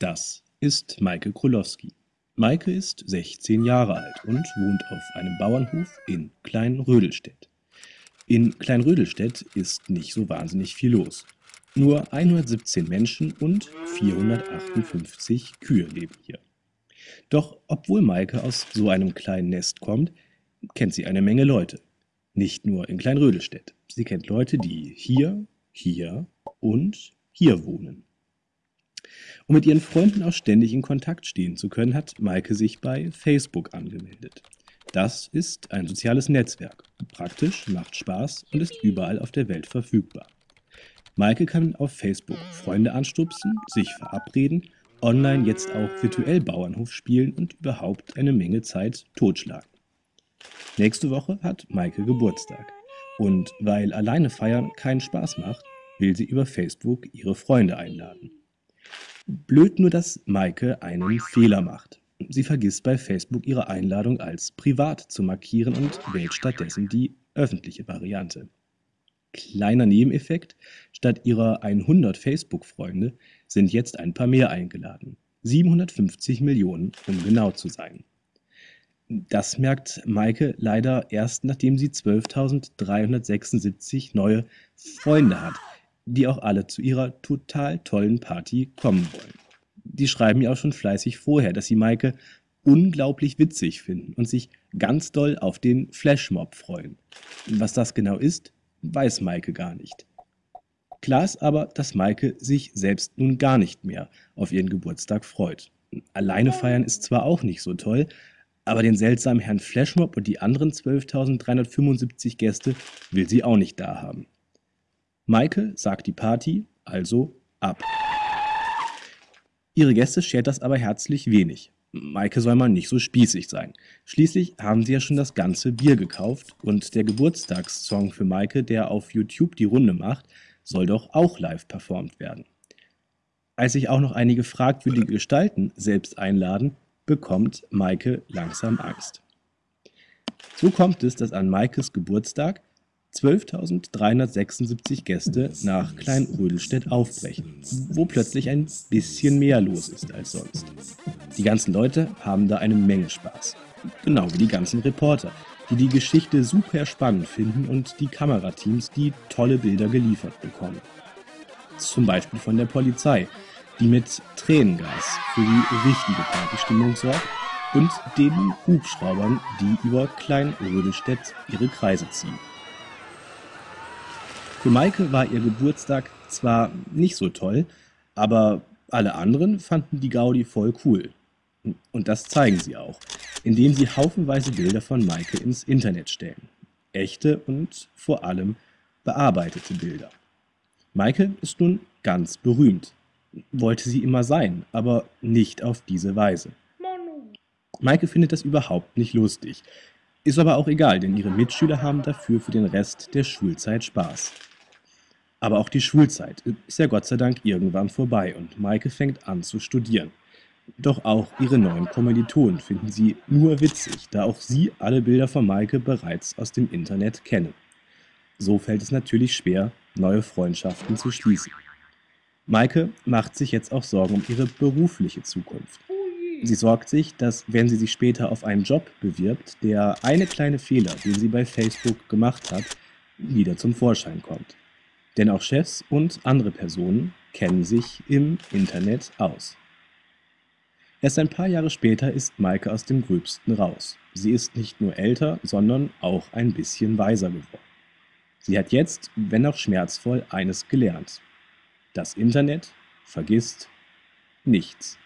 Das ist Maike Krolowski. Maike ist 16 Jahre alt und wohnt auf einem Bauernhof in Kleinrödelstedt. In Kleinrödelstedt ist nicht so wahnsinnig viel los. Nur 117 Menschen und 458 Kühe leben hier. Doch obwohl Maike aus so einem kleinen Nest kommt, kennt sie eine Menge Leute. Nicht nur in Kleinrödelstedt. Sie kennt Leute, die hier, hier und hier wohnen. Um mit ihren Freunden auch ständig in Kontakt stehen zu können, hat Maike sich bei Facebook angemeldet. Das ist ein soziales Netzwerk. Praktisch, macht Spaß und ist überall auf der Welt verfügbar. Maike kann auf Facebook Freunde anstupsen, sich verabreden, online jetzt auch virtuell Bauernhof spielen und überhaupt eine Menge Zeit totschlagen. Nächste Woche hat Maike Geburtstag. Und weil alleine feiern keinen Spaß macht, will sie über Facebook ihre Freunde einladen. Blöd nur, dass Maike einen Fehler macht. Sie vergisst bei Facebook ihre Einladung als privat zu markieren und wählt stattdessen die öffentliche Variante. Kleiner Nebeneffekt, statt ihrer 100 Facebook-Freunde sind jetzt ein paar mehr eingeladen. 750 Millionen, um genau zu sein. Das merkt Maike leider erst, nachdem sie 12.376 neue Freunde hat, die auch alle zu ihrer total tollen Party kommen wollen. Die schreiben ja auch schon fleißig vorher, dass sie Maike unglaublich witzig finden und sich ganz doll auf den Flashmob freuen. Was das genau ist, weiß Maike gar nicht. Klar ist aber, dass Maike sich selbst nun gar nicht mehr auf ihren Geburtstag freut. Alleine feiern ist zwar auch nicht so toll, aber den seltsamen Herrn Flashmob und die anderen 12.375 Gäste will sie auch nicht da haben. Maike sagt die Party also ab. Ihre Gäste schert das aber herzlich wenig. Maike soll mal nicht so spießig sein. Schließlich haben sie ja schon das ganze Bier gekauft und der Geburtstagssong für Maike, der auf YouTube die Runde macht, soll doch auch live performt werden. Als sich auch noch einige fragwürdige Gestalten selbst einladen, bekommt Maike langsam Angst. So kommt es, dass an Maikes Geburtstag 12.376 Gäste nach Kleinrödelstedt aufbrechen, wo plötzlich ein bisschen mehr los ist als sonst. Die ganzen Leute haben da eine Menge Spaß. Genau wie die ganzen Reporter, die die Geschichte super spannend finden und die Kamerateams, die tolle Bilder geliefert bekommen. Zum Beispiel von der Polizei, die mit Tränengas für die richtige Partystimmung sorgt und den Hubschraubern, die über Kleinrödelstedt ihre Kreise ziehen. Für Maike war ihr Geburtstag zwar nicht so toll, aber alle anderen fanden die Gaudi voll cool. Und das zeigen sie auch, indem sie haufenweise Bilder von Maike ins Internet stellen. Echte und vor allem bearbeitete Bilder. Maike ist nun ganz berühmt. Wollte sie immer sein, aber nicht auf diese Weise. Maike findet das überhaupt nicht lustig. Ist aber auch egal, denn ihre Mitschüler haben dafür für den Rest der Schulzeit Spaß. Aber auch die Schulzeit ist ja Gott sei Dank irgendwann vorbei und Maike fängt an zu studieren. Doch auch ihre neuen Kommilitonen finden sie nur witzig, da auch sie alle Bilder von Maike bereits aus dem Internet kennen. So fällt es natürlich schwer, neue Freundschaften zu schließen. Maike macht sich jetzt auch Sorgen um ihre berufliche Zukunft. Sie sorgt sich, dass wenn sie sich später auf einen Job bewirbt, der eine kleine Fehler, den sie bei Facebook gemacht hat, wieder zum Vorschein kommt. Denn auch Chefs und andere Personen kennen sich im Internet aus. Erst ein paar Jahre später ist Maike aus dem Gröbsten raus. Sie ist nicht nur älter, sondern auch ein bisschen weiser geworden. Sie hat jetzt, wenn auch schmerzvoll, eines gelernt. Das Internet vergisst nichts.